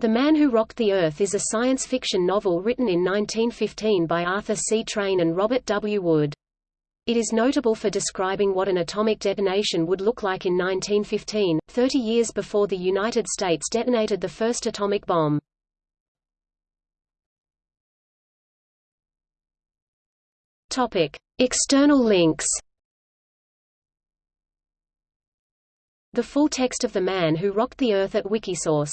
The Man Who Rocked the Earth is a science fiction novel written in 1915 by Arthur C. Train and Robert W. Wood. It is notable for describing what an atomic detonation would look like in 1915, 30 years before the United States detonated the first atomic bomb. Topic: External links. The full text of The Man Who Rocked the Earth at Wikisource